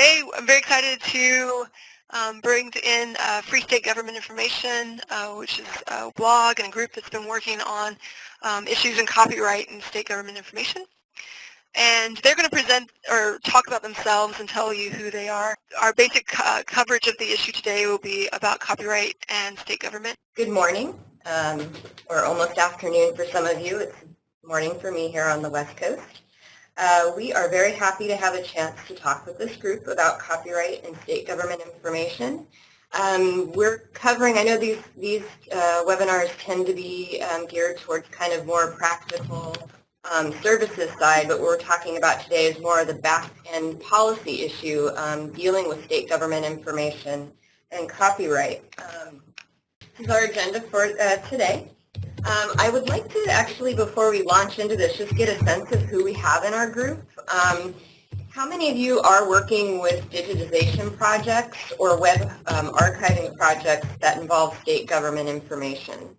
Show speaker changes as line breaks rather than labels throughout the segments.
today I'm very excited to um, bring in uh, Free State Government Information, uh, which is a blog and a group that's been working on um, issues in copyright and state government information. And they're going to present or talk about themselves and tell you who they are. Our basic uh, coverage of the issue today will be about copyright and state government.
Good morning, um, or almost afternoon for some of you. It's morning for me here on the West Coast. Uh, we are very happy to have a chance to talk with this group about copyright and state government information. Um, we're covering, I know these, these uh, webinars tend to be um, geared towards kind of more practical um, services side, but what we're talking about today is more of the back-end policy issue um, dealing with state government information and copyright. Um, this is our agenda for uh, today. Um, I would like to actually, before we launch into this, just get a sense of who we have in our group. Um, how many of you are working with digitization projects or web um, archiving projects that involve state government information?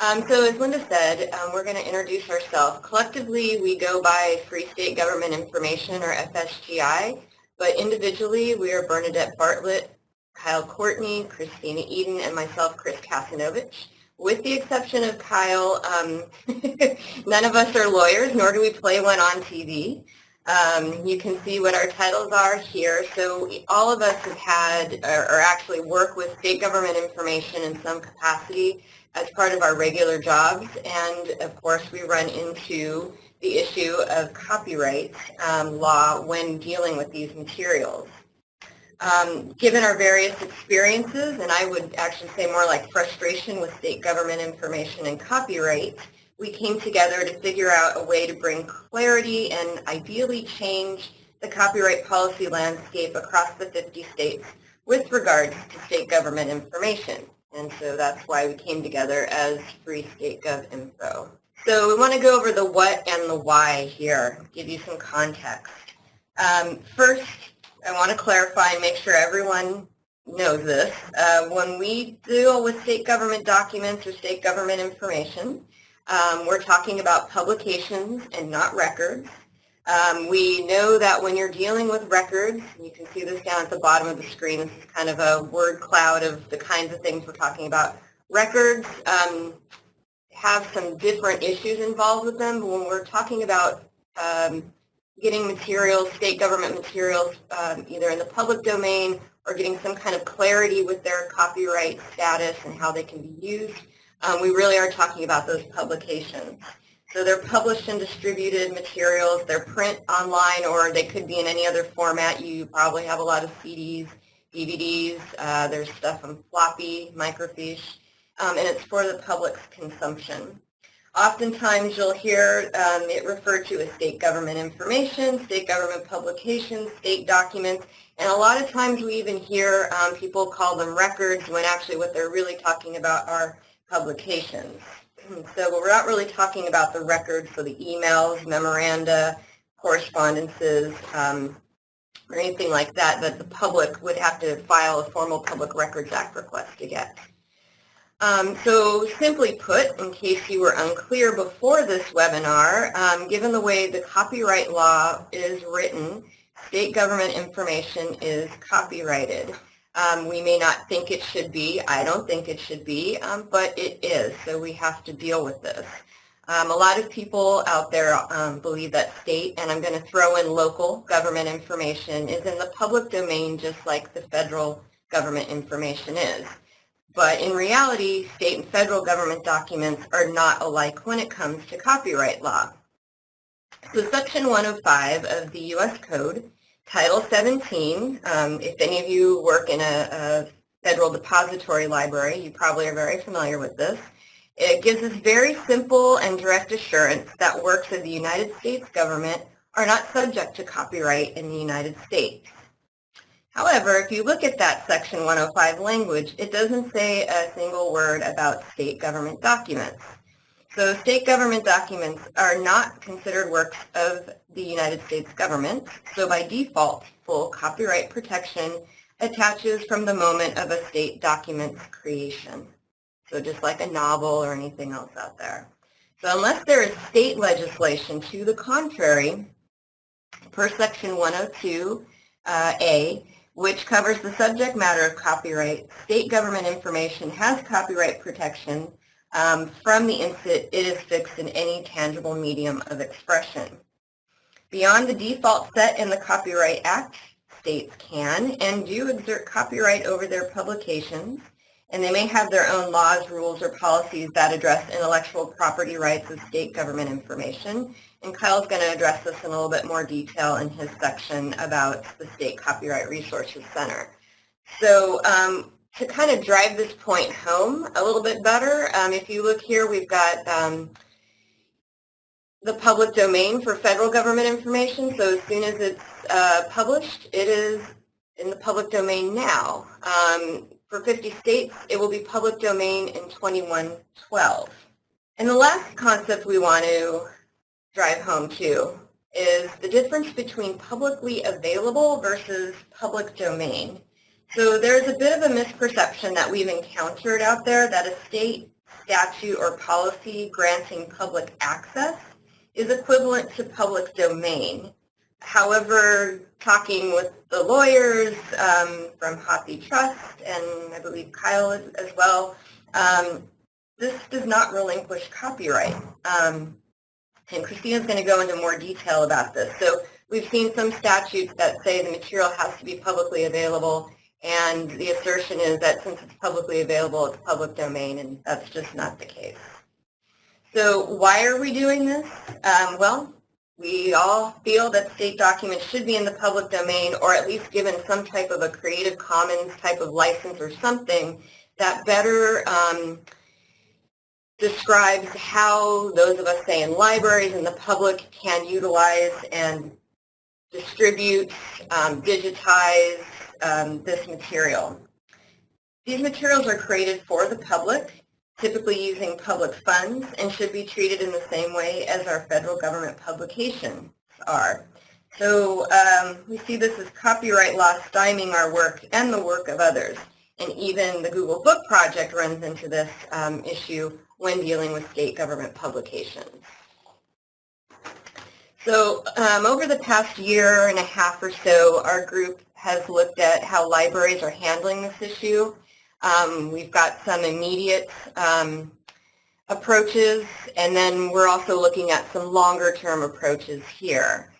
Um, so as Linda said, um, we're going to introduce ourselves. Collectively, we go by Free State Government Information, or FSGI, but individually, we are Bernadette Bartlett, Kyle Courtney, Christina Eden, and myself, Kris Kasianovitz. With the exception of Kyle, um, none of us are lawyers, nor do we play one on TV. Um, you can see what our titles are here. So all of us have had, or, or, actually work with state government information in some capacity as part of our regular jobs. And of course, we run into the issue of copyright um, law when dealing with these materials. Um, given our various experiences, and I would actually say more like frustration with state government information and copyright, we came together to figure out a way to bring clarity and ideally change the copyright policy landscape across the 50 states with regards to state government information. And so that's why we came together as Free State Gov Info. So we want to go over the what and the why here, give you some context. Um, first, I want to clarify and make sure everyone knows this. Uh, when we deal with state government documents or state government information, um, we're talking about publications and not records. Um, we know that when you're dealing with records, you can see this down at the bottom of the screen, this is kind of a word cloud of the kinds of things we're talking about. Records um, have some different issues involved with them, but when we're talking about um, getting materials, state government materials, um, either in the public domain or getting some kind of clarity with their copyright status and how they can be used. Um, we really are talking about those publications. So they're published and distributed materials. They're print online or they could be in any other format. You probably have a lot of CDs, DVDs. Uh, there's stuff on floppy, microfiche, um, and it's for the public's consumption. Oftentimes you'll hear um, it referred to as state government information, state government publications, state documents, and a lot of times we even hear um, people call them records when actually what they're really talking about are publications. So we're not really talking about the records, for the emails, memoranda, correspondences, um, or anything like that that the public would have to file a formal Public Records Act request to get. Um, so simply put, in case you were unclear before this webinar, um, given the way the copyright law is written, state government information is copyrighted. Um, we may not think it should be. I don't think it should be, um, but it is, so we have to deal with this. Um, a lot of people out there um, believe that state, and I'm going to throw in local government information, is in the public domain just like the federal government information is. But in reality, state and federal government documents are not alike when it comes to copyright law. So Section 105 of the U.S. Code, Title 17, um, if any of you work in a, a federal depository library, you probably are very familiar with this. It gives us very simple and direct assurance that works of the United States government are not subject to copyright in the United States. However, if you look at that Section 105 language, it doesn't say a single word about state government documents. So state government documents are not considered works of the United States government, so by default, full copyright protection attaches from the moment of a state document's creation. So just like a novel or anything else out there. So unless there is state legislation to the contrary, per Section 102, uh, A, which covers the subject matter of copyright. State government information has copyright protection. Um, from the instant it is fixed in any tangible medium of expression. Beyond the default set in the Copyright Act, states can and do exert copyright over their publications, and they may have their own laws, rules, or policies that address intellectual property rights of state government information. And Kyle's going to address this in a little bit more detail in his section about the State Copyright Resources Center. So um, to kind of drive this point home a little bit better, um, if you look here, we've got um, the public domain for federal government information. So as soon as it's uh, published, it is in the public domain now. Um, for 50 states, it will be public domain in 2112. And the last concept we want to drive home to is the difference between publicly available versus public domain. So there's a bit of a misperception that we've encountered out there that a state statute or policy granting public access is equivalent to public domain. However, talking with the lawyers um, from HathiTrust and I believe Kyle as, as well, um, this does not relinquish copyright. Um, and Christina's going to go into more detail about this. So we've seen some statutes that say the material has to be publicly available, and the assertion is that since it's publicly available, it's public domain, and that's just not the case. So why are we doing this? Um, well, we all feel that state documents should be in the public domain or at least given some type of a Creative Commons type of license or something that better um, describes how those of us, say, in libraries and the public can utilize and distribute, um, digitize um, this material. These materials are created for the public typically using public funds and should be treated in the same way as our federal government publications are. So um, we see this as copyright law stymieing our work and the work of others. And even the Google Book Project runs into this um, issue when dealing with state government publications. So um, over the past year and a half or so, our group has looked at how libraries are handling this issue um, we've got some immediate um, approaches, and then we're also looking at some longer term approaches here.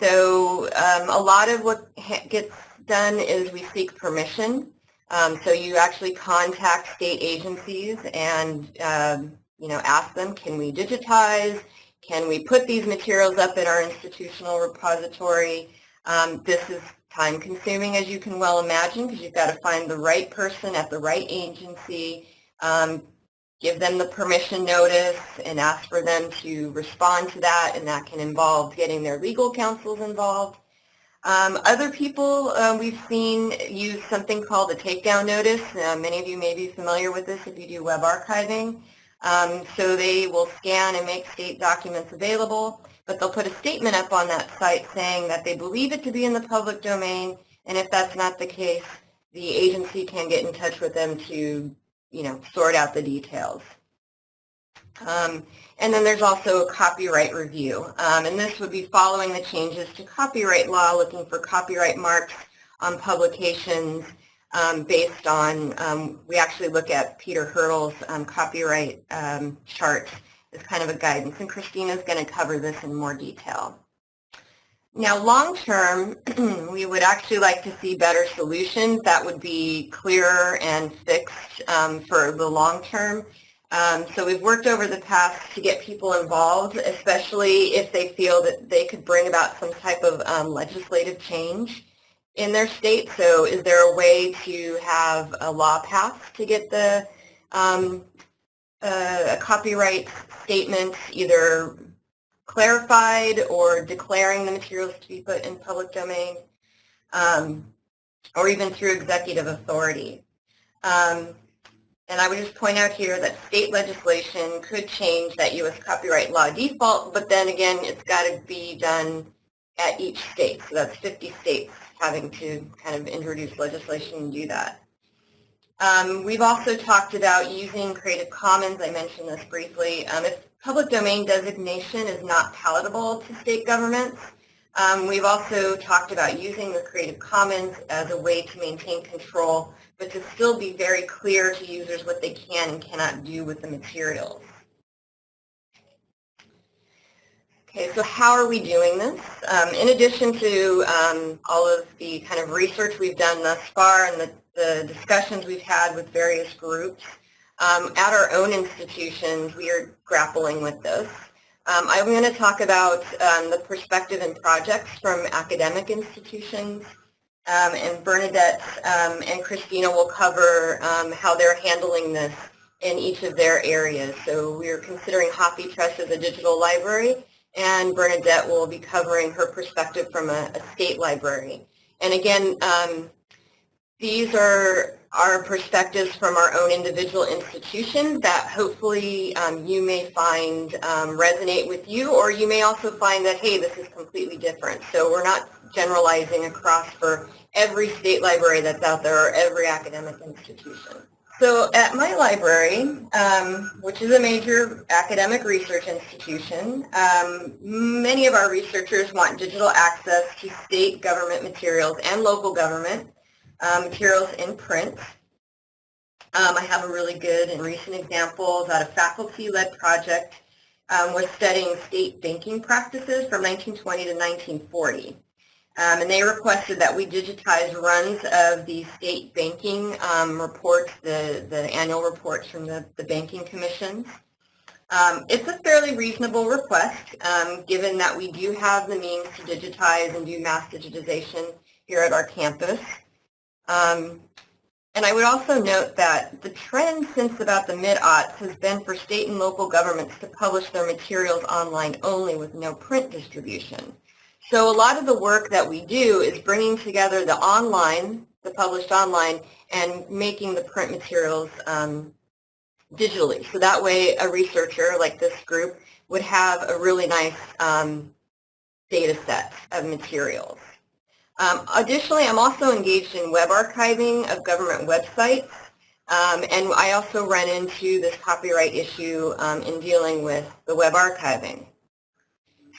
So um, a lot of what gets done is we seek permission. Um, so you actually contact state agencies and um, you know ask them, can we digitize? Can we put these materials up in our institutional repository? Um, this is time consuming as you can well imagine because you've got to find the right person at the right agency, um, give them the permission notice and ask for them to respond to that and that can involve getting their legal counsels involved. Um, other people uh, we've seen use something called a takedown notice. Uh, many of you may be familiar with this if you do web archiving. Um, so they will scan and make state documents available but they'll put a statement up on that site saying that they believe it to be in the public domain, and if that's not the case, the agency can get in touch with them to, you know, sort out the details. Um, and then there's also a copyright review, um, and this would be following the changes to copyright law, looking for copyright marks on publications um, based on, um, we actually look at Peter Hirtle's um, copyright um, chart is kind of a guidance, and Christina's going to cover this in more detail. Now, long term, we would actually like to see better solutions that would be clearer and fixed for the long term. Um, so we've worked over the past to get people involved, especially if they feel that they could bring about some type of um, legislative change in their state. So is there a way to have a law passed to get the um, uh, a copyright statement either clarified or declaring the materials to be put in public domain, um, or even through executive authority. Um, and I would just point out here that state legislation could change that U.S. copyright law default, but then again, it's got to be done at each state. So that's 50 states having to kind of introduce legislation and do that. Um, we've also talked about using Creative Commons. I mentioned this briefly. Um, if public domain designation is not palatable to state governments, Um, we've also talked about using the Creative Commons as a way to maintain control, but to still be very clear to users what they can and cannot do with the materials. Okay, so how are we doing this? Um, in addition to um, all of the kind of research we've done thus far and the, the discussions we've had with various groups, um, at our own institutions, we are grappling with this. Um, I'm going to talk about um, the perspective and projects from academic institutions, um, and Bernadette um, and Christina will cover um, how they're handling this in each of their areas. So we're considering HathiTrust as a digital library, and Bernadette will be covering her perspective from a, a state library. And again, um, these are our perspectives from our own individual institutions that hopefully um, you may find um, resonate with you or you may also find that, hey, this is completely different. So we're not generalizing across for every state library that's out there or every academic institution. So at my library, um, which is a major academic research institution, um, many of our researchers want digital access to state government materials and local government uh, materials in print. Um, I have a really good and recent example that a faculty-led project um, was studying state banking practices from 1920 to 1940. Um, and they requested that we digitize runs of the state banking um, reports, the, the annual reports from the, the banking commissions. Um, it's a fairly reasonable request, um, given that we do have the means to digitize and do mass digitization here at our campus. Um, and I would also note that the trend since about the mid-aughts has been for state and local governments to publish their materials online only with no print distribution. So a lot of the work that we do is bringing together the online, the published online, and making the print materials um, digitally. So that way a researcher like this group would have a really nice um, data set of materials. Um, additionally, I'm also engaged in web archiving of government websites, um, and I also run into this copyright issue um, in dealing with the web archiving.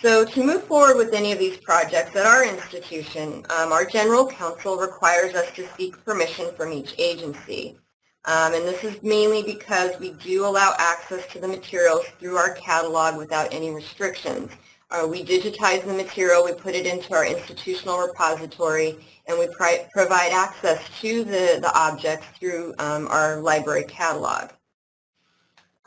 So to move forward with any of these projects at our institution, um, our general counsel requires us to seek permission from each agency. Um, and this is mainly because we do allow access to the materials through our catalog without any restrictions. Uh, we digitize the material, we put it into our institutional repository, and we provide access to the, the objects through um, our library catalog.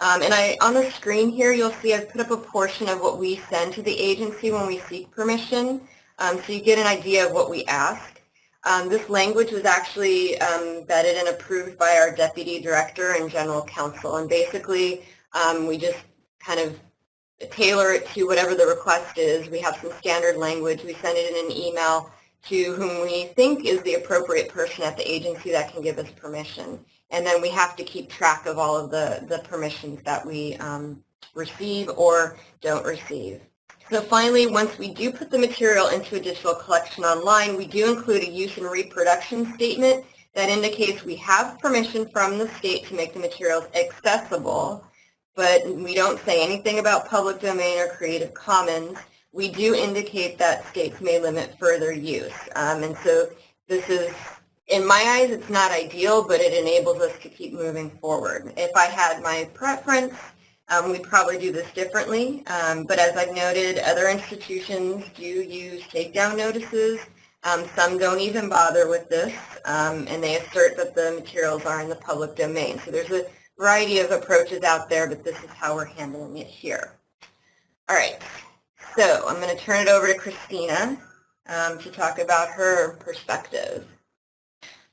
Um, and I, on the screen here, you'll see I've put up a portion of what we send to the agency when we seek permission, um, so you get an idea of what we ask. Um, this language was actually um, vetted and approved by our deputy director and general counsel, and basically um, we just kind of tailor it to whatever the request is. We have some standard language. We send it in an email to whom we think is the appropriate person at the agency that can give us permission. And then we have to keep track of all of the, the permissions that we um, receive or don't receive. So finally, once we do put the material into a digital collection online, we do include a use and reproduction statement that indicates we have permission from the state to make the materials accessible but we don't say anything about public domain or Creative Commons. We do indicate that states may limit further use. Um, and so this is, in my eyes, it's not ideal, but it enables us to keep moving forward. If I had my preference, um, we'd probably do this differently. Um, but as I've noted, other institutions do use takedown notices. Um, some don't even bother with this, um, and they assert that the materials are in the public domain. So there's a variety of approaches out there, but this is how we're handling it here. All right, so I'm going to turn it over to Christina um, to talk about her perspective.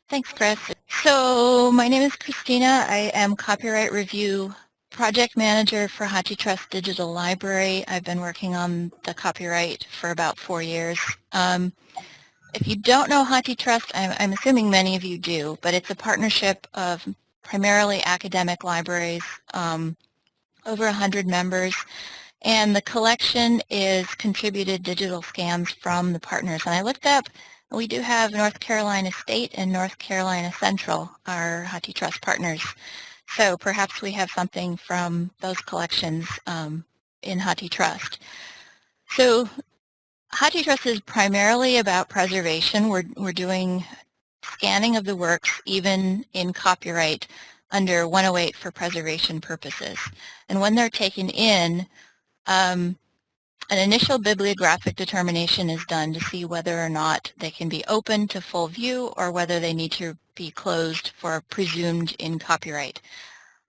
Thanks, Chris. So my name is Christina. I am Copyright Review Project Manager for HathiTrust Digital Library. I've been working on the copyright for about four years. Um, if you don't know HathiTrust, I'm, I'm assuming many of you do, but it's a partnership of primarily academic libraries, um, over 100 members. And the collection is contributed digital scans from the partners. And I looked up, we do have North Carolina State and North Carolina Central, our HathiTrust partners. So perhaps we have something from those collections um, in HathiTrust. So HathiTrust is primarily about preservation. We're, we're doing scanning of the works even in copyright under 108 for preservation purposes. And when they're taken in, um, an initial bibliographic determination is done to see whether or not they can be open to full view or whether they need to be closed for presumed in copyright.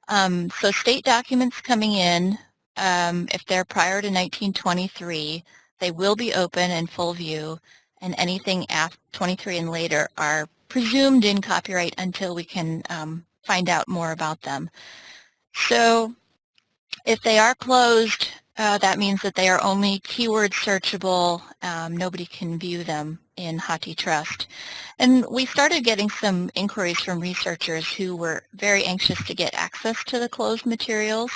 Um, so state documents coming in, um, if they're prior to 1923, they will be open in full view, and anything after 23 and later are presumed in copyright until we can um, find out more about them. So if they are closed, uh, that means that they are only keyword searchable. Um, nobody can view them in HathiTrust. And we started getting some inquiries from researchers who were very anxious to get access to the closed materials.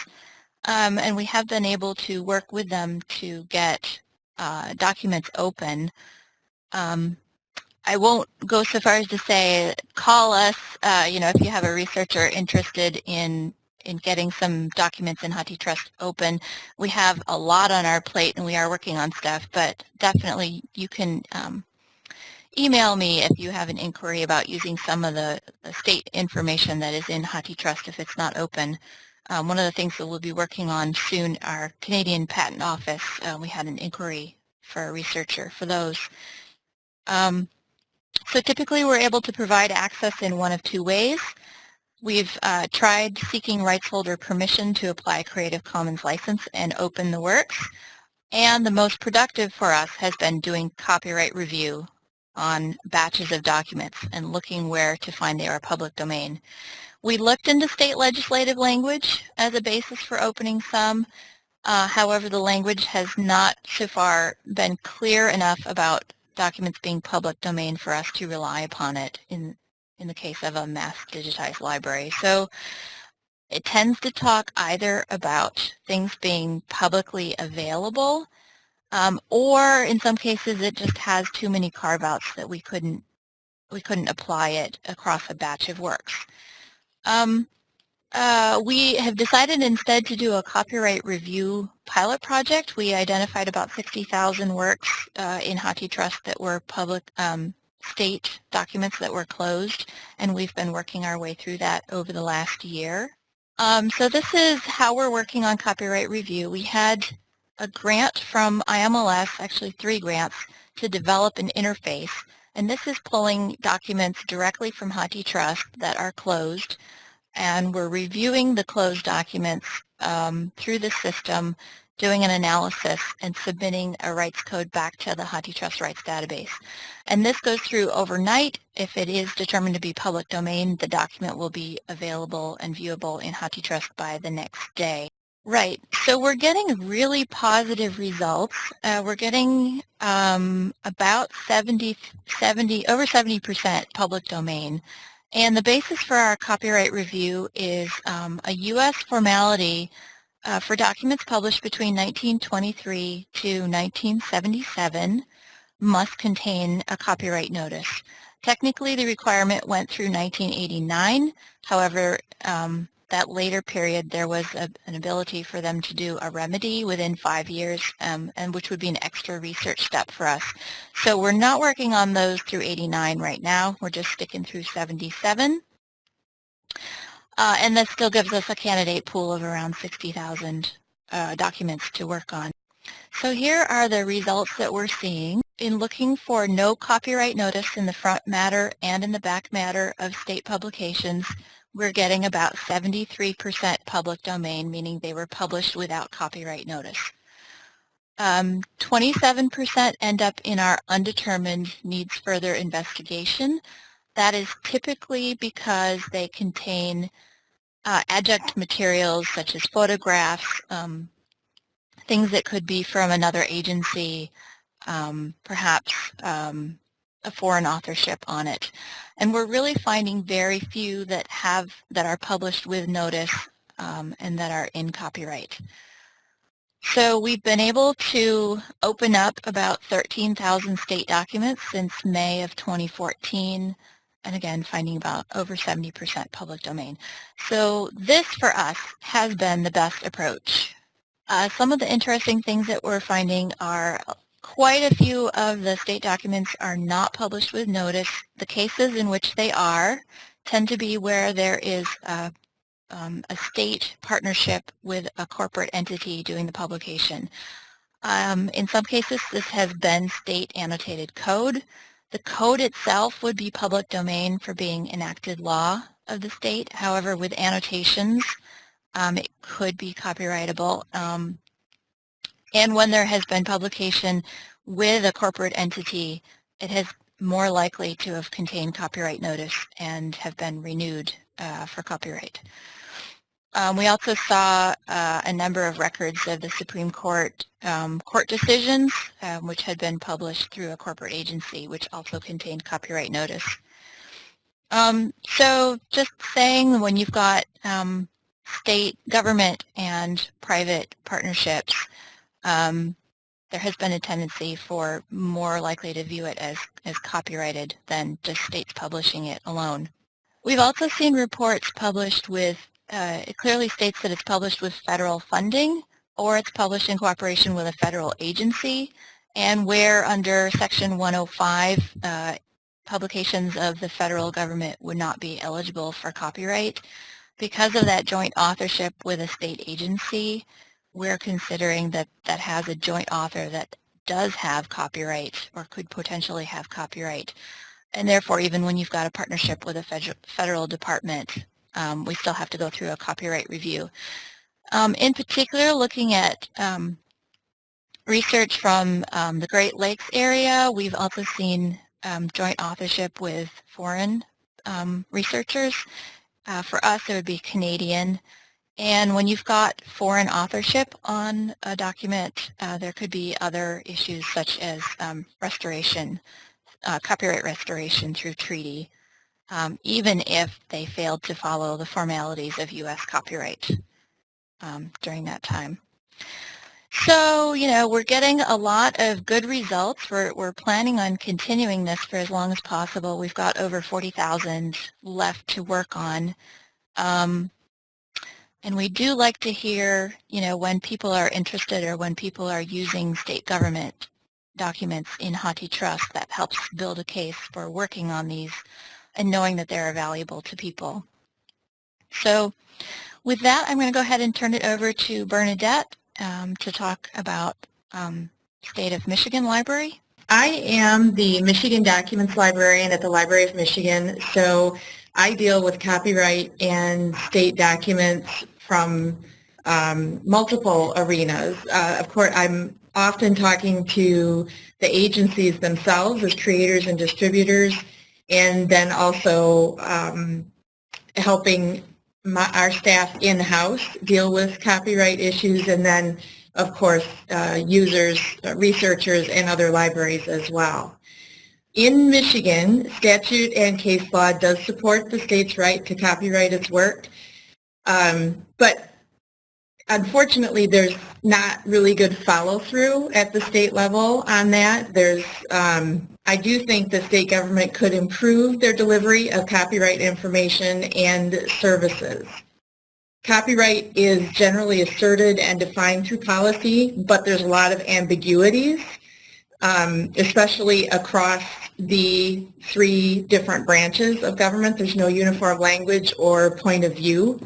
Um, and we have been able to work with them to get uh, documents open. Um, I won't go so far as to say call us, uh, you know, if you have a researcher interested in in getting some documents in HathiTrust open. We have a lot on our plate and we are working on stuff, but definitely you can um, email me if you have an inquiry about using some of the, the state information that is in HathiTrust if it's not open. Um, one of the things that we'll be working on soon, our Canadian Patent Office, uh, we had an inquiry for a researcher for those. Um, so typically we're able to provide access in one of two ways. We've uh, tried seeking rights holder permission to apply Creative Commons license and open the works. And the most productive for us has been doing copyright review on batches of documents and looking where to find they are public domain. We looked into state legislative language as a basis for opening some. Uh, however, the language has not so far been clear enough about documents being public domain for us to rely upon it in, in the case of a mass digitized library. So it tends to talk either about things being publicly available um, or in some cases it just has too many carve-outs that we couldn't we couldn't apply it across a batch of works. Um, uh, we have decided instead to do a copyright review pilot project. We identified about 60,000 works uh, in HathiTrust that were public um, state documents that were closed, and we've been working our way through that over the last year. Um, so this is how we're working on copyright review. We had a grant from IMLS, actually three grants, to develop an interface, and this is pulling documents directly from HathiTrust that are closed and we're reviewing the closed documents um, through the system, doing an analysis and submitting a rights code back to the HathiTrust rights database. And this goes through overnight. If it is determined to be public domain, the document will be available and viewable in HathiTrust by the next day. Right. So we're getting really positive results. Uh, we're getting um, about 70, 70, over 70% public domain. And the basis for our copyright review is um, a U.S. formality uh, for documents published between 1923 to 1977 must contain a copyright notice. Technically, the requirement went through 1989. However, um, that later period, there was a, an ability for them to do a remedy within five years, um, and which would be an extra research step for us. So we're not working on those through 89 right now. We're just sticking through 77. Uh, and that still gives us a candidate pool of around 60,000 uh, documents to work on. So here are the results that we're seeing. In looking for no copyright notice in the front matter and in the back matter of state publications, we're getting about 73% public domain, meaning they were published without copyright notice. 27% um, end up in our undetermined needs further investigation. That is typically because they contain uh, adjunct materials such as photographs, um, things that could be from another agency, um, perhaps um, a foreign authorship on it. And we're really finding very few that have that are published with notice um, and that are in copyright. So we've been able to open up about 13,000 state documents since May of 2014 and again finding about over 70% public domain. So this for us has been the best approach. Uh, some of the interesting things that we're finding are quite a few of the state documents are not published with notice. The cases in which they are tend to be where there is a, um, a state partnership with a corporate entity doing the publication. Um, in some cases, this has been state annotated code. The code itself would be public domain for being enacted law of the state. However, with annotations, um, it could be copyrightable. Um, and when there has been publication with a corporate entity, it has more likely to have contained copyright notice and have been renewed uh, for copyright. Um, we also saw uh, a number of records of the Supreme Court um, court decisions, um, which had been published through a corporate agency, which also contained copyright notice. Um, so just saying when you've got um, state government and private partnerships, um, there has been a tendency for more likely to view it as, as copyrighted than just states publishing it alone. We've also seen reports published with, uh, it clearly states that it's published with federal funding or it's published in cooperation with a federal agency and where under Section 105 uh, publications of the federal government would not be eligible for copyright. Because of that joint authorship with a state agency, we're considering that that has a joint author that does have copyright or could potentially have copyright. And therefore, even when you've got a partnership with a federal, department, um, we still have to go through a copyright review. Um, in particular, looking at um, research from um, the Great Lakes area, we've also seen um, joint authorship with foreign um, researchers. Uh, for us, it would be Canadian. And when you've got foreign authorship on a document, uh, there could be other issues such as um, restoration, uh, copyright restoration through treaty, um, even if they failed to follow the formalities of U.S. copyright um, during that time. So, you know, we're getting a lot of good results. We're, we're planning on continuing this for as long as possible. We've got over 40,000 left to work on. Um, and we do like to hear, you know, when people are interested or when people are using state government documents in HathiTrust, that helps build a case for working on these and knowing that they're valuable to people. So with that, I'm going to go ahead and turn it over to Bernadette um, to talk about um, State of Michigan Library.
I am the Michigan Documents Librarian at the Library of Michigan, so I deal with copyright and state documents from um, multiple arenas. Uh, of course, I'm often talking to the agencies themselves as creators and distributors, and then also um, helping my, our staff in-house deal with copyright issues and then of course uh, users, uh, researchers, and other libraries as well. In Michigan, statute and case law does support the state's right to copyright its work, um, but unfortunately there's not really good follow-through at the state level on that. There's um, I do think the state government could improve their delivery of copyright information and services. Copyright is generally asserted and defined through policy, but there's a lot of ambiguities, um, especially across the three different branches of government. There's no uniform language or point of view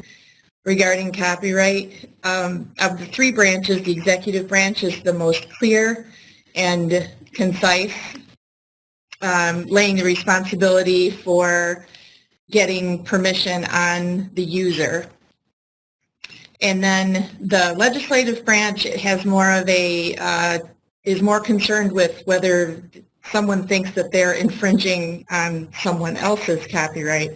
regarding copyright. Um, of the three branches, the executive branch is the most clear and concise um, laying the responsibility for getting permission on the user. And then the legislative branch has more of a, uh, is more concerned with whether someone thinks that they're infringing on someone else's copyright.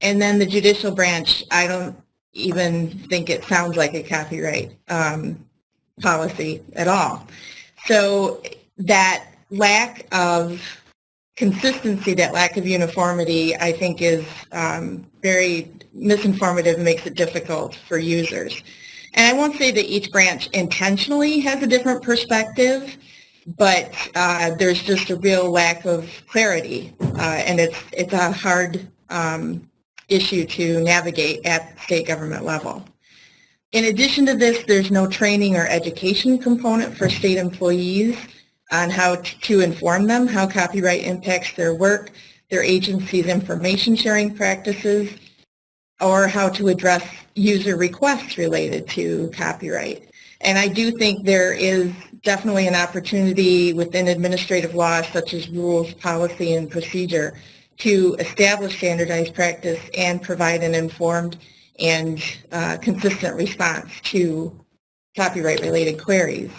And then the judicial branch, I don't even think it sounds like a copyright um, policy at all. So that lack of consistency, that lack of uniformity, I think is um, very misinformative and makes it difficult for users. And I won't say that each branch intentionally has a different perspective, but uh, there's just a real lack of clarity, uh, and it's, it's a hard um, issue to navigate at state government level. In addition to this, there's no training or education component for state employees on how to inform them, how copyright impacts their work, their agency's information sharing practices, or how to address user requests related to copyright. And I do think there is definitely an opportunity within administrative law such as rules, policy, and procedure to establish standardized practice and provide an informed and uh, consistent response to copyright-related queries.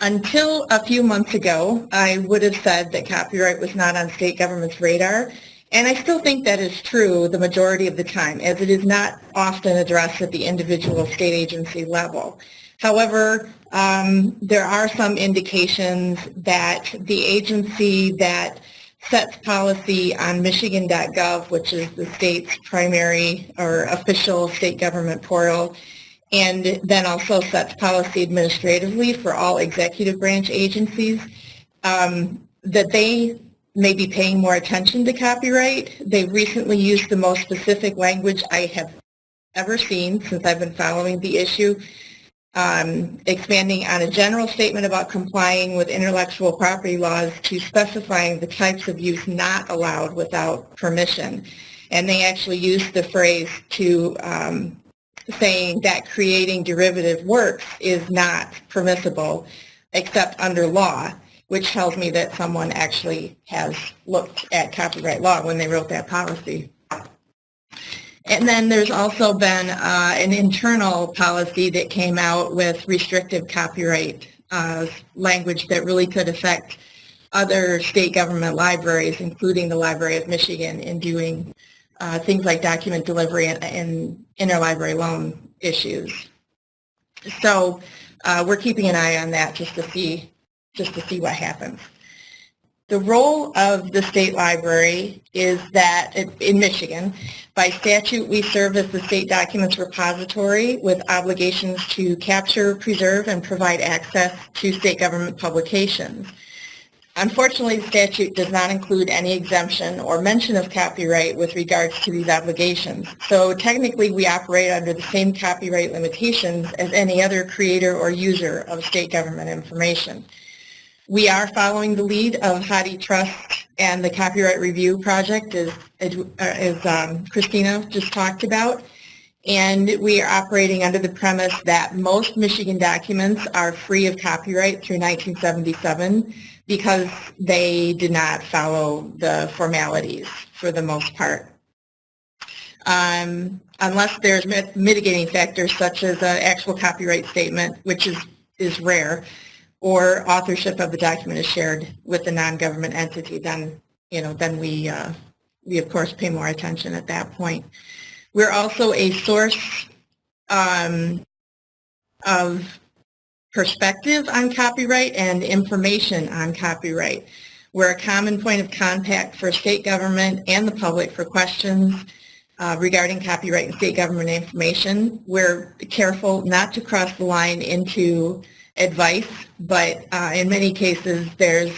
Until a few months ago, I would have said that copyright was not on state government's radar, and I still think that is true the majority of the time, as it is not often addressed at the individual state agency level. However, um, there are some indications that the agency that sets policy on Michigan.gov, which is the state's primary or official state government portal, and then also sets policy administratively for all executive branch agencies, um, that they may be paying more attention to copyright. They've recently used the most specific language I have ever seen since I've been following the issue, um, expanding on a general statement about complying with intellectual property laws to specifying the types of use not allowed without permission. And they actually used the phrase to um, saying that creating derivative works is not permissible except under law, which tells me that someone actually has looked at copyright law when they wrote that policy. And then there's also been uh, an internal policy that came out with restrictive copyright uh, language that really could affect other state government libraries, including the Library of Michigan, in doing uh, things like document delivery and, and interlibrary loan issues. So uh, we're keeping an eye on that just to see just to see what happens. The role of the state library is that in Michigan, by statute, we serve as the state documents repository with obligations to capture, preserve, and provide access to state government publications. Unfortunately, the statute does not include any exemption or mention of copyright with regards to these obligations. So technically, we operate under the same copyright limitations as any other creator or user of state government information. We are following the lead of HathiTrust and the Copyright Review Project, as, as um, Christina just talked about. And we are operating under the premise that most Michigan documents are free of copyright through 1977 because they did not follow the formalities for the most part. Um, unless there's mitigating factors such as an actual copyright statement, which is, is rare, or authorship of the document is shared with the non-government entity, then, you know, then we, uh, we of course pay more attention at that point. We're also a source um, of perspective on copyright and information on copyright. We're a common point of contact for state government and the public for questions uh, regarding copyright and state government information. We're careful not to cross the line into advice, but uh, in many cases there's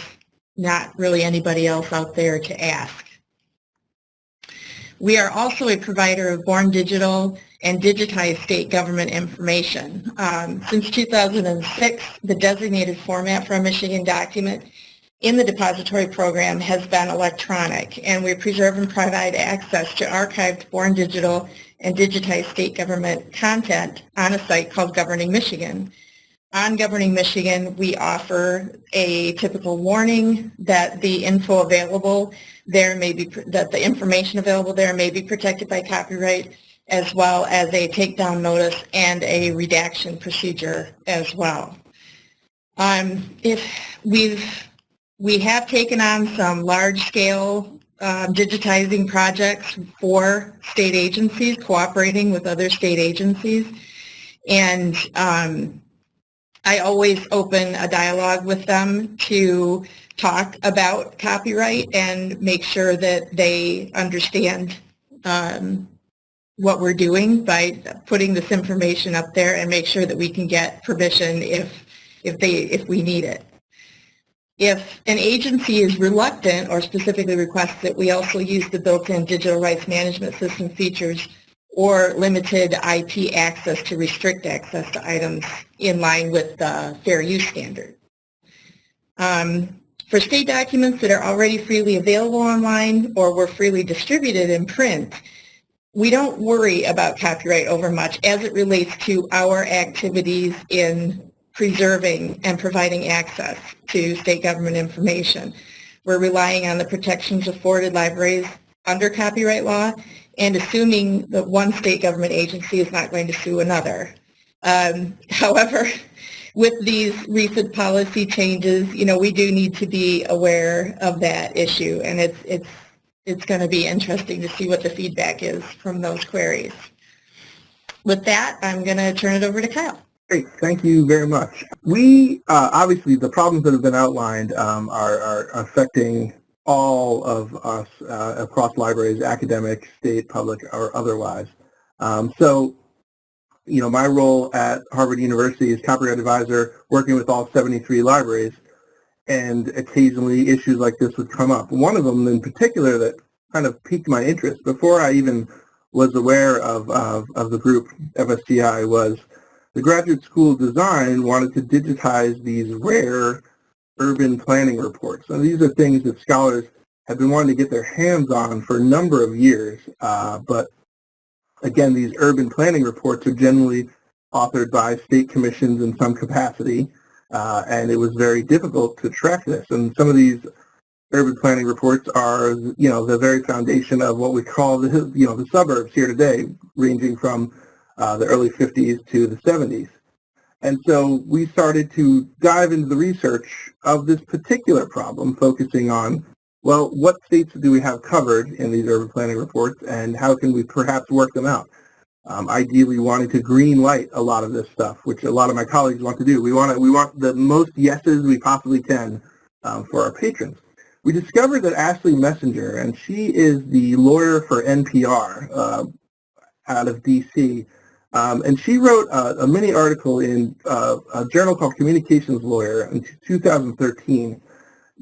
not really anybody else out there to ask. We are also a provider of Born Digital and digitized state government information. Um, since 2006, the designated format for a Michigan document in the depository program has been electronic, and we preserve and provide access to archived Born Digital and digitized state government content on a site called Governing Michigan. On Governing Michigan, we offer a typical warning that the info available there may be, that the information available there may be protected by copyright, as well as a takedown notice and a redaction procedure as well. Um, if we've, we have taken on some large-scale uh, digitizing projects for state agencies, cooperating with other state agencies, and um, I always open a dialogue with them to talk about copyright and make sure that they understand um, what we're doing by putting this information up there and make sure that we can get permission if, if, they, if we need it. If an agency is reluctant or specifically requests that we also use the built-in digital rights management system features or limited IP access to restrict access to items in line with the fair use standard. Um, for state documents that are already freely available online or were freely distributed in print, we don't worry about copyright over much as it relates to our activities in preserving and providing access to state government information. We're relying on the protections afforded libraries under copyright law and assuming that one state government agency is not going to sue another. Um, however, with these recent policy changes, you know, we do need to be aware of that issue, and it's it's it's going to be interesting to see what the feedback is from those queries. With that, I'm going to turn it over to Kyle.
Great, thank you very much. We, uh, obviously, the problems that have been outlined um, are, are, affecting all of us uh, across libraries, academic, state, public, or otherwise. Um, so, you know, my role at Harvard University is copyright advisor, working with all 73 libraries, and occasionally issues like this would come up. One of them in particular that kind of piqued my interest before I even was aware of, of, of the group FSGI was the Graduate School of Design wanted to digitize these rare urban planning reports. And these are things that scholars have been wanting to get their hands on for a number of years. Uh, but again, these urban planning reports are generally authored by state commissions in some capacity. Uh, and it was very difficult to track this. And some of these urban planning reports are, you know, the very foundation of what we call the, you know, the suburbs here today, ranging from uh, the early 50s to the 70s. And so we started to dive into the research of this particular problem, focusing on, well, what states do we have covered in these urban planning reports, and how can we perhaps work them out? Um, ideally wanting to green light a lot of this stuff, which a lot of my colleagues want to do. We want to, we want the most yeses we possibly can um, for our patrons. We discovered that Ashley Messenger, and she is the lawyer for NPR uh, out of D.C., um, and she wrote a, a mini article in uh, a journal called Communications Lawyer in 2013,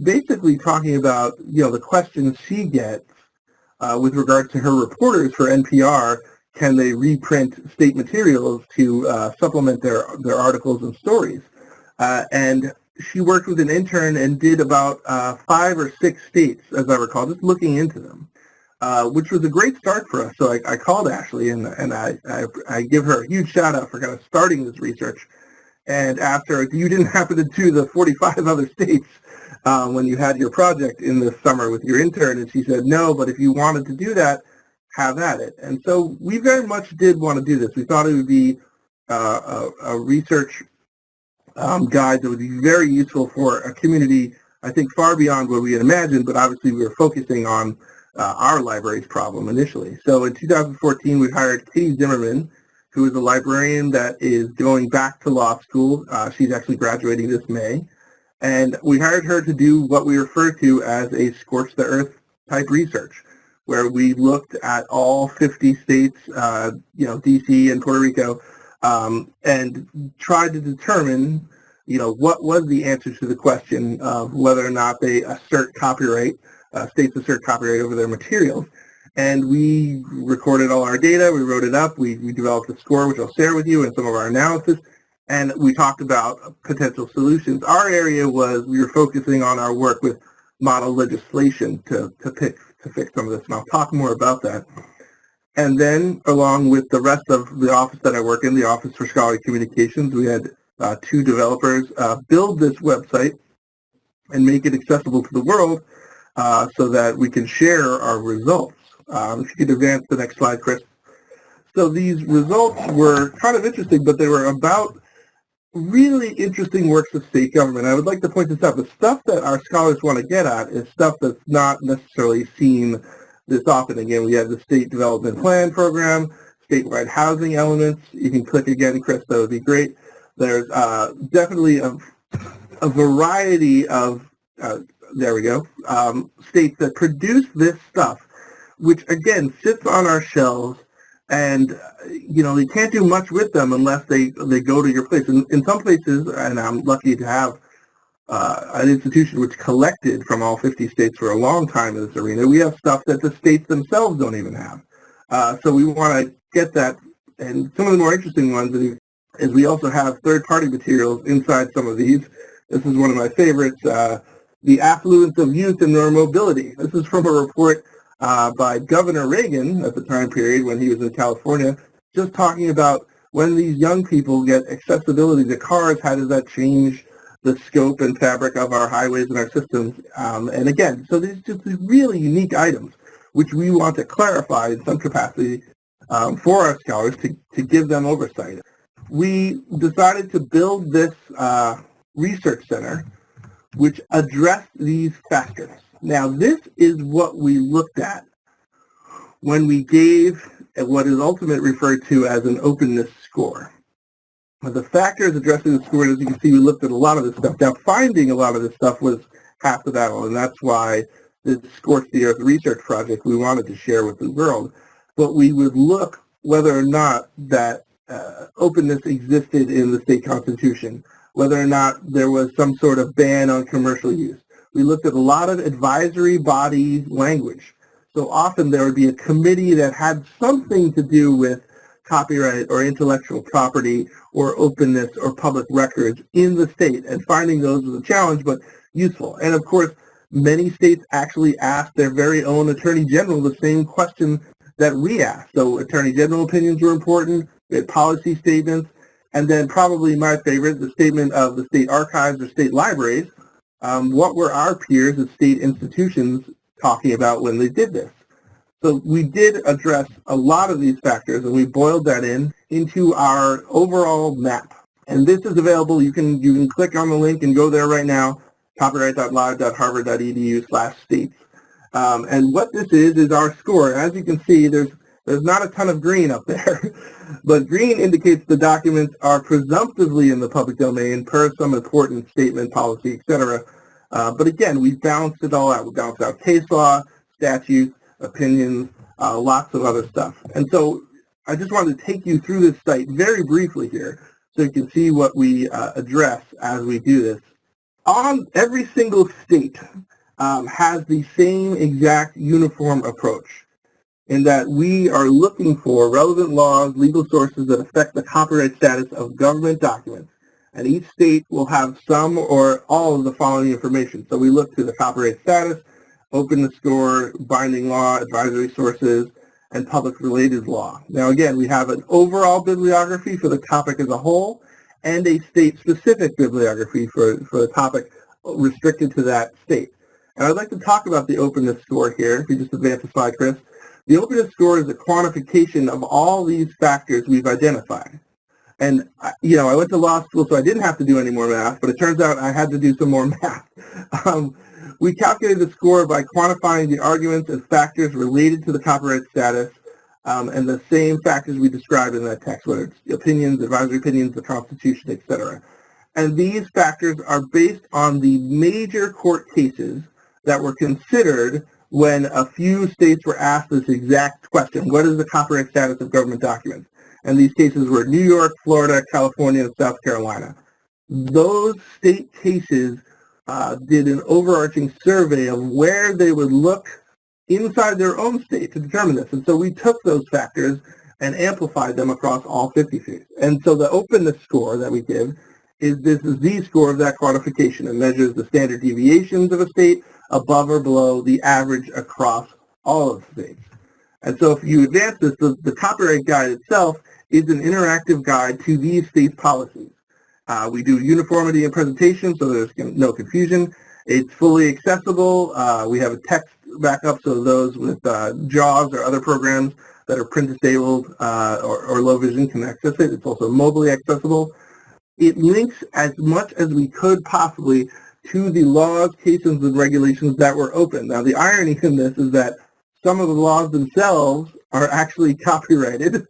basically talking about you know the questions she gets uh, with regard to her reporters for NPR. Can they reprint state materials to uh, supplement their their articles and stories? Uh, and she worked with an intern and did about uh, five or six states, as I recall, just looking into them. Uh, which was a great start for us. So I, I called Ashley and, and I, I, I, give her a huge shout out for kind of starting this research. And after you didn't happen to do the 45 other states um, when you had your project in the summer with your intern, and she said, no, but if you wanted to do that, have at it. And so we very much did want to do this. We thought it would be uh, a, a, research um, guide that would be very useful for a community, I think far beyond what we had imagined, but obviously we were focusing on uh, our library's problem initially. So in 2014, we hired Katie Zimmerman, who is a librarian that is going back to law school. Uh, she's actually graduating this May. And we hired her to do what we refer to as a scorch the earth type research, where we looked at all 50 states, uh, you know, DC and Puerto Rico, um, and tried to determine, you know, what was the answer to the question of whether or not they assert copyright states assert copyright over their materials. And we recorded all our data, we wrote it up, we, we developed a score, which I'll share with you, and some of our analysis, and we talked about potential solutions. Our area was, we were focusing on our work with model legislation to, to, pick, to fix some of this, and I'll talk more about that. And then, along with the rest of the office that I work in, the Office for Scholarly Communications, we had uh, two developers uh, build this website and make it accessible to the world uh, so that we can share our results. Um, if you could advance the next slide, Kris. So these results were kind of interesting, but they were about really interesting works of state government. I would like to point this out. The stuff that our scholars want to get at is stuff that's not necessarily seen this often. Again, we have the State Development Plan Program, statewide housing elements. You can click again, Kris, that would be great. There's uh, definitely a, a variety of uh, there we go, um, states that produce this stuff, which again sits on our shelves, and you know you can't do much with them unless they they go to your place. In, in some places, and I'm lucky to have uh, an institution which collected from all 50 states for a long time in this arena. We have stuff that the states themselves don't even have. Uh, so we want to get that. And some of the more interesting ones is we also have third-party materials inside some of these This is one of my favorites, uh, The Affluence of Youth and Their Mobility. This is from a report uh, by Governor Reagan at the time period when he was in California, just talking about when these young people get accessibility to cars, how does that change the scope and fabric of our highways and our systems? Um, and again, so these just really unique items which we want to clarify in some capacity um, for our scholars to, to give them oversight. We decided to build this uh, research center which address these factors. Now this is what we looked at when we gave what is ultimately referred to as an openness score. The factors addressing the score, as you can see, we looked at a lot of this stuff. Now finding a lot of this stuff was half the battle, and that's why this Scorch the Earth research project we wanted to share with the world, but we would look whether or not that uh, openness existed in the state constitution, whether or not there was some sort of ban on commercial use. We looked at a lot of advisory body language. So often there would be a committee that had something to do with copyright or intellectual property or openness or public records in the state, and finding those was a challenge, but useful. And of course, many states actually asked their very own attorney general the same question that we asked. So attorney general opinions were important, we had policy statements, and then probably my favorite, the statement of the state archives or state libraries. Um, what were our peers at state institutions talking about when they did this? So we did address a lot of these factors, and we boiled that in into our overall map. And this is available. You can you can click on the link and go there right now copyright.lib.harvard.edu slash states. Um, and what this is, is our score. As you can see, there's, there's not a ton of green up there, but green indicates the documents are presumptively in the public domain per some important statement, policy, etc. Uh, but again, we've balanced it all out. We balanced out case law, statutes, opinions, uh, lots of other stuff. And so I just wanted to take you through this site very briefly here so you can see what we uh, address as we do this on every single state um, has the same exact uniform approach in that we are looking for relevant laws, legal sources that affect the copyright status of government documents. And each state will have some or all of the following information. So we look to the copyright status, openness score, binding law, advisory sources, and public related law. Now again, we have an overall bibliography for the topic as a whole, and a state-specific bibliography for, for the topic restricted to that state. And I'd like to talk about the openness score here. If you just advance the slide, Kris. The openness score is a quantification of all these factors we've identified. And, you know, I went to law school, so I didn't have to do any more math, but it turns out I had to do some more math. Um, we calculated the score by quantifying the arguments and factors related to the copyright status um, and the same factors we described in that text, whether it's opinions, advisory opinions, the Constitution, etc. And these factors are based on the major court cases that were considered when a few states were asked this exact question, what is the copyright status of government documents? And these cases were New York, Florida, California, and South Carolina. Those state cases uh, did an overarching survey of where they would look inside their own state to determine this. And so we took those factors and amplified them across all 50 states. And so the openness score that we give is this z-score of that quantification. It measures the standard deviations of a state above or below the average across all of the states. And so if you advance this, the, the copyright guide itself is an interactive guide to these states' policies. Uh, we do uniformity in presentation so there's no confusion. It's fully accessible. Uh, we have a text backup, so those with uh, JAWS or other programs that are print disabled uh, or, or, low vision can access it. It's also mobily accessible. It links as much as we could possibly to the laws, cases, and regulations that were open. Now the irony in this is that some of the laws themselves are actually copyrighted,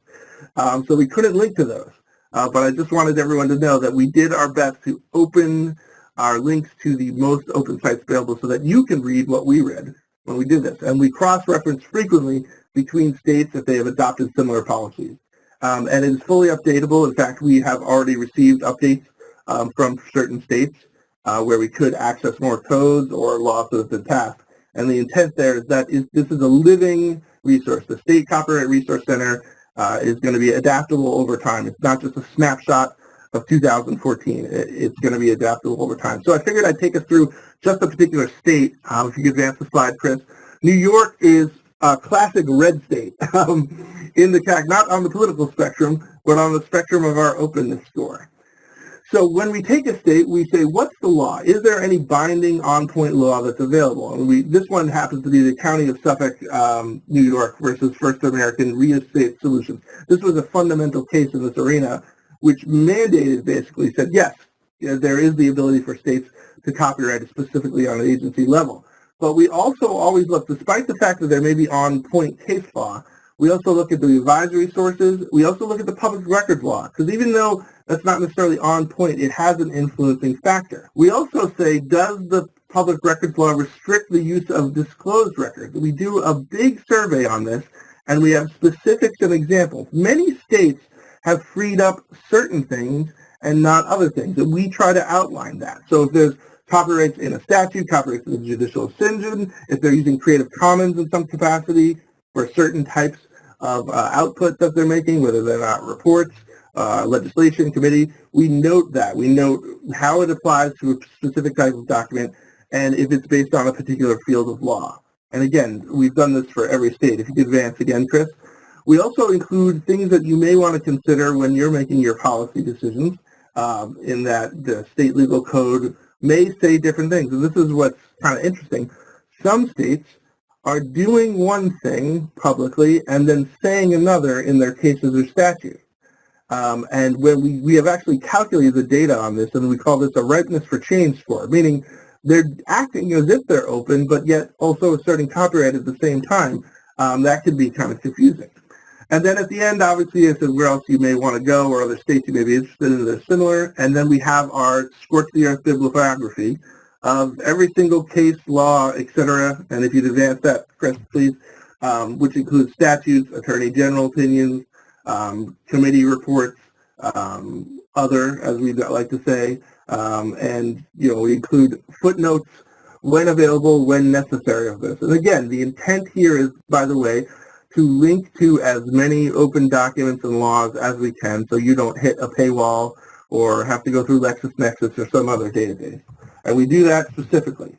um, so we couldn't link to those. Uh, but I just wanted everyone to know that we did our best to open our links to the most open sites available so that you can read what we read when we did this. And we cross-reference frequently between states if they have adopted similar policies. Um, and it is fully updatable. In fact, we have already received updates um, from certain states where we could access more codes or laws that have been passed. And the intent there is that is, this is a living resource. The State Copyright Resource Center uh, is going to be adaptable over time. It's not just a snapshot of 2014. It, it's going to be adaptable over time. So I figured I'd take us through just a particular state. Um, if you could advance the slide, Kris. New York is a classic red state um, in the CAC, not on the political spectrum, but on the spectrum of our openness score. So when we take a state, we say, what's the law? Is there any binding on-point law that's available? And we, this one happens to be the County of Suffolk, um, New York versus First American Real Estate Solutions. This was a fundamental case in this arena, which mandated basically said, yes, there is the ability for states to copyright specifically on an agency level. But we also always look, despite the fact that there may be on-point case law, we also look at the advisory sources. We also look at the public records law, because even though that's not necessarily on point. It has an influencing factor. We also say, does the public records law restrict the use of disclosed records? We do a big survey on this, and we have specifics and examples. Many states have freed up certain things and not other things, and we try to outline that. So if there's copyrights in a statute, copyrights in the judicial decision, if they're using Creative Commons in some capacity for certain types of uh, output that they're making, whether they're not reports, uh, legislation committee, we note that. We note how it applies to a specific type of document and if it's based on a particular field of law. And again, we've done this for every state. If you could advance again, Kris. We also include things that you may want to consider when you're making your policy decisions um, in that the state legal code may say different things. And this is what's kind of interesting. Some states are doing one thing publicly and then saying another in their cases or statutes. Um, and when we, we have actually calculated the data on this, and we call this a ripeness for change score, meaning they're acting as if they're open, but yet also asserting copyright at the same time. Um, that can be kind of confusing. And then at the end, obviously, I said where else you may want to go or other states you may be interested in that are similar. And then we have our scorch the earth bibliography of every single case, law, et cetera. And if you'd advance that, Kris, please, um, which includes statutes, attorney general opinions, um, committee reports, um, other, as we like to say, um, and you know we include footnotes when available, when necessary of this. And again, the intent here is, by the way, to link to as many open documents and laws as we can so you don't hit a paywall or have to go through LexisNexis or some other database. And we do that specifically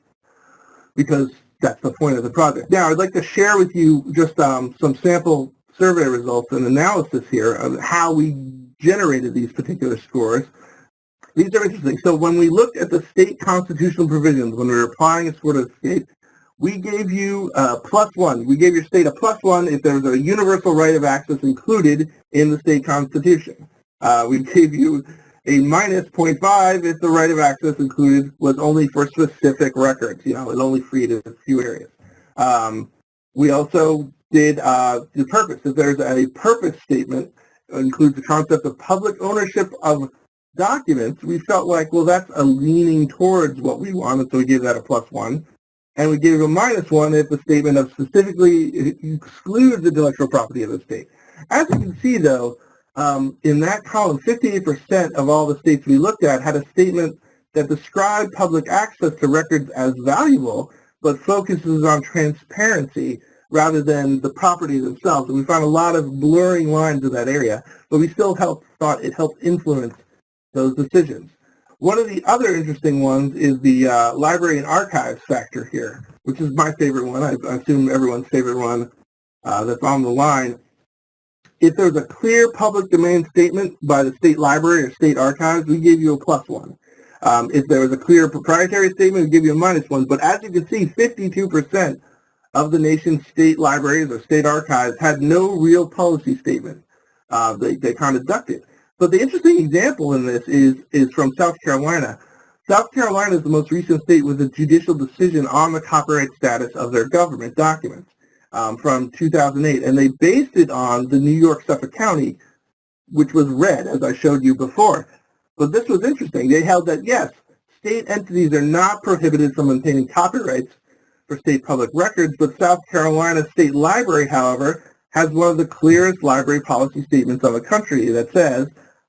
because that's the point of the project. Now, I'd like to share with you just um, some sample survey results and analysis here of how we generated these particular scores. These are interesting. So when we looked at the state constitutional provisions, when we were applying a score to the state, we gave you a plus one. We gave your state a plus one if there was a universal right of access included in the state constitution. Uh, we gave you a minus 0.5 if the right of access included was only for specific records. You know, it only freed a few areas. Um, we also did uh, the purpose. If there's a purpose statement, includes the concept of public ownership of documents, we felt like, well, that's a leaning towards what we wanted, so we gave that a plus one. And we gave a minus one if the statement of specifically excludes the intellectual property of the state. As you can see, though, um, in that column, 58% of all the states we looked at had a statement that described public access to records as valuable, but focuses on transparency rather than the property themselves. And we found a lot of blurring lines in that area, but we still helped, thought it helped influence those decisions. One of the other interesting ones is the uh, library and archives factor here, which is my favorite one. I, I assume everyone's favorite one uh, that's on the line. If there's a clear public domain statement by the state library or state archives, we give you a plus one. Um, if there was a clear proprietary statement, we give you a minus one. But as you can see, 52% of the nation's state libraries or state archives had no real policy statement. Uh, they, they kind of ducked it. But the interesting example in this is, is from South Carolina. South Carolina is the most recent state with a judicial decision on the copyright status of their government documents um, from 2008. And they based it on the New York Suffolk County, which was red, as I showed you before. But this was interesting. They held that, yes, state entities are not prohibited from obtaining copyrights for state public records, but South Carolina State Library, however, has one of the clearest library policy statements of the country that says,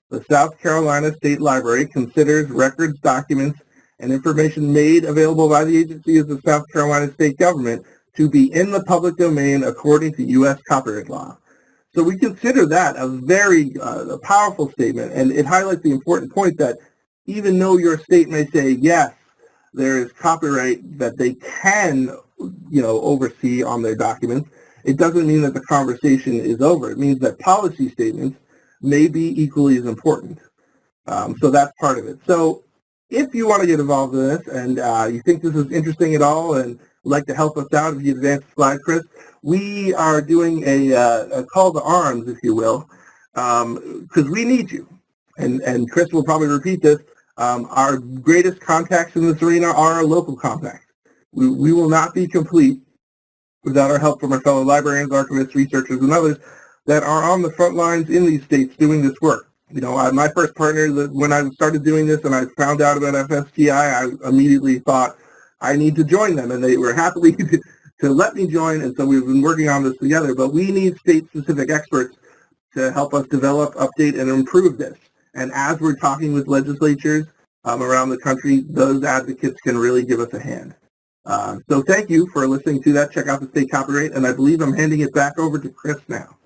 the South Carolina State Library considers records, documents, and information made available by the agencies of the South Carolina state government to be in the public domain according to U.S. copyright law. So we consider that a very uh, a powerful statement, and it highlights the important point that even though your state may say, yes, there is copyright that they can, you know, oversee on their documents, it doesn't mean that the conversation is over. It means that policy statements may be equally as important. Um, so that's part of it. So if you want to get involved in this and uh, you think this is interesting at all and like to help us out, if you advance the slide, Kris, we are doing a, uh, a call to arms, if you will, because um, we need you. And, and Kris will probably repeat this. Um, our greatest contacts in this arena are our local contacts. We, we will not be complete without our help from our fellow librarians, archivists, researchers, and others that are on the front lines in these states doing this work. You know, I, my first partner, when I started doing this and I found out about FSGI, I immediately thought, I need to join them, and they were happily to, to let me join, and so we've been working on this together. But we need state-specific experts to help us develop, update, and improve this. And as we're talking with legislatures um, around the country, those advocates can really give us a hand. Uh, so thank you for listening to that. Check out the state copyright, and I believe I'm handing it back over to Kris now.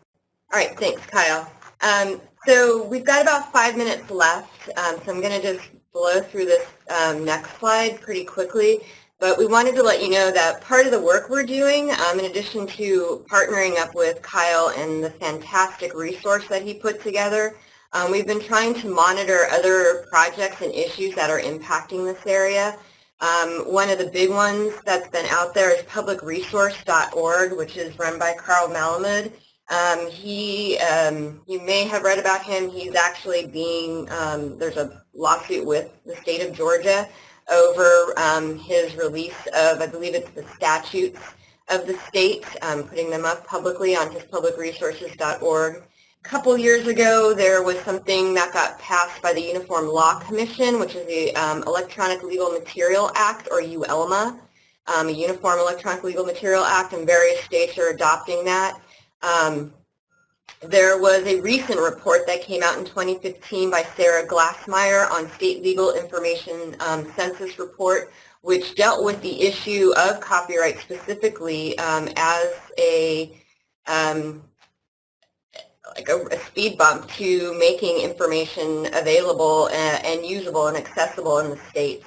All right, thanks, Kyle. Um, so we've got about five minutes left, um, so I'm going to just blow through this um, next slide pretty quickly. But we wanted to let you know that part of the work we're doing, um, in addition to partnering up with Kyle and the fantastic resource that he put together, um, we've been trying to monitor other projects and issues that are impacting this area. Um, one of the big ones that's been out there is publicresource.org, which is run by Carl Malamud. Um, he, um, you may have read about him. He's actually being, um, there's a lawsuit with the state of Georgia over um, his release of, I believe it's the statutes of the state, um, putting them up publicly on his publicresources.org. A couple years ago, there was something that got passed by the Uniform Law Commission, which is the um, Electronic Legal Material Act, or UELMA, um, a Uniform Electronic Legal Material Act, and various states are adopting that. Um, there was a recent report that came out in 2015 by Sarah Glassmeyer on State Legal Information um, Census Report, which dealt with the issue of copyright specifically um, as a um, like a, a, speed bump to making information available and, and, usable and accessible in the states.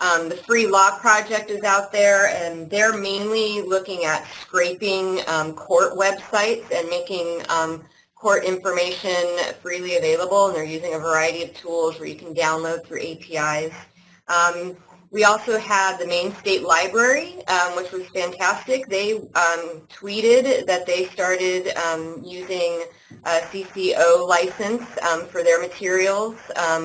Um, the Free Law Project is out there, and they're mainly looking at scraping um, court websites and making um, court information freely available, and they're using a variety of tools where you can download through APIs. Um, we also had the Maine State Library, um, which was fantastic. They um, tweeted that they started using a CC0 license for their materials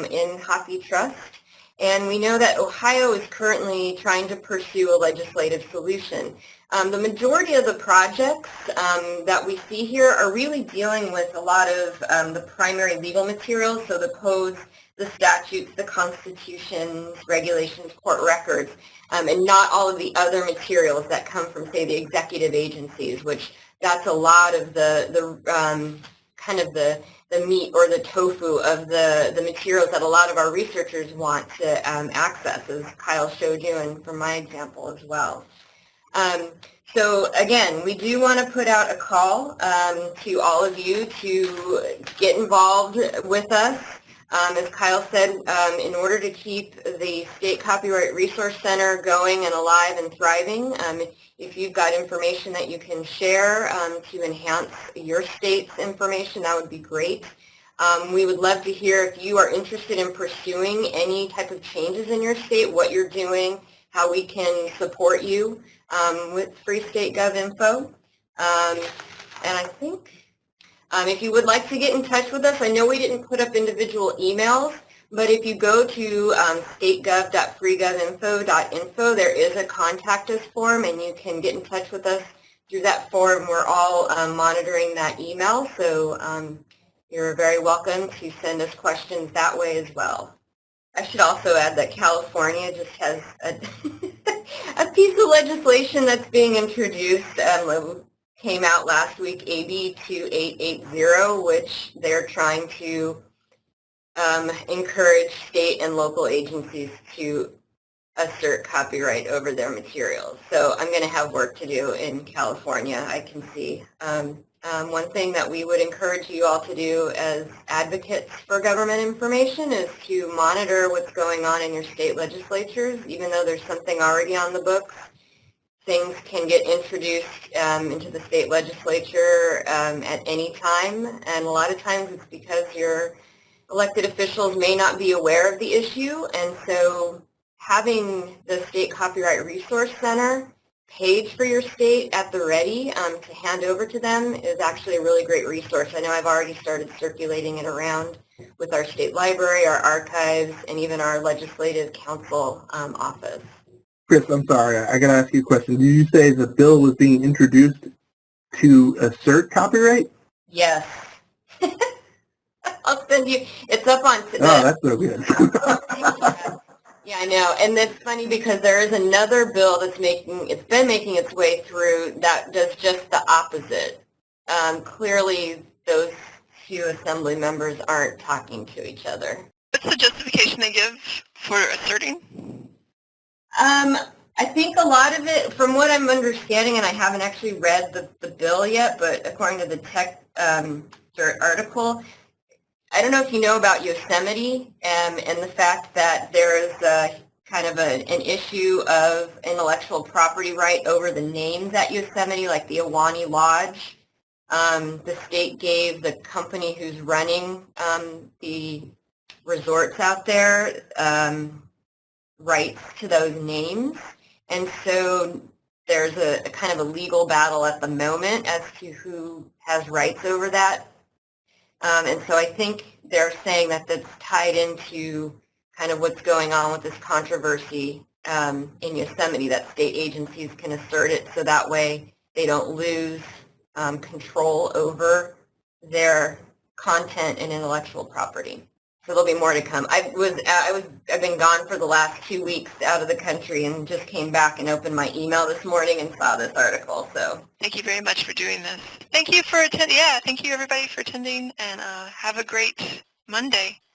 in HathiTrust. And we know that Ohio is currently trying to pursue a legislative solution. Um, the majority of the projects um, that we see here are really dealing with a lot of um, the primary legal materials, so the codes, the statutes, the constitutions, regulations, court records, um, and not all of the other materials that come from, say, the executive agencies, which that's a lot of the, the um, kind of the, the meat or the tofu of the, the materials that a lot of our researchers want to um, access, as Kyle showed you and from my example as well. Um, so again, we do want to put out a call um, to all of you to get involved with us. Um, as Kyle said, um, in order to keep the State Copyright Resource Center going and alive and thriving, um, if you've got information that you can share um, to enhance your state's information, that would be great. Um, we would love to hear if you are interested in pursuing any type of changes in your state, what you're doing, how we can support you um, with Free State Gov info. and I think um, if you would like to get in touch with us, I know we didn't put up individual emails, but if you go to um, stategov.freegovinfo.info, there is a contact us form, and you can get in touch with us through that form. We're all um, monitoring that email, so um, you're very welcome to send us questions that way as well. I should also add that California just has a, a piece of legislation that's being introduced um, came out last week, AB 2880, which they're trying to um, encourage state and local agencies to assert copyright over their materials. So I'm going to have work to do in California, I can see. Um, um, one thing that we would encourage you all to do as advocates for government information is to monitor what's going on in your state legislatures, even though there's something already on the books. Things can get introduced um, into the state legislature um, at any time, and a lot of times it's because your elected officials may not be aware of the issue, and so having the State Copyright Resource Center page for your state at the ready um, to hand over to them is actually a really great resource. I know I've already started circulating it around with our state library, our archives, and even our legislative council um, office.
Kris, I'm sorry. I got to ask you a question. Did you say the bill was being introduced to assert copyright?
Yes. I'll send you, it's up on, the,
Oh, that's so good.
Yeah, I know, and it's funny because there is another bill that's making, it's been making its way through that does just the opposite. Um, clearly, those few assembly members aren't talking to each other.
What's the justification they give for asserting?
Um, I think a lot of it, from what I'm understanding, and I haven't actually read the, the bill yet, but according to the tech um, article, I don't know if you know about Yosemite um, and the fact that there is a, kind of a, an issue of intellectual property right over the names at Yosemite, like the Ahwahnee Lodge. Um, the state gave the company who's running um, the resorts out there um, rights to those names. And so there's a, a kind of a legal battle at the moment as to who has rights over that um, and so I think they're saying that that's tied into kind of what's going on with this controversy um, in Yosemite, that state agencies can assert it so that way they don't lose um, control over their content and intellectual property. So there'll be more to come. I was I was I've been gone for the last two weeks out of the country and just came back and opened my email this morning and saw this article. So
Thank you very much for doing this. Thank you for attending. Yeah, thank you everybody for attending, and uh, have a great Monday.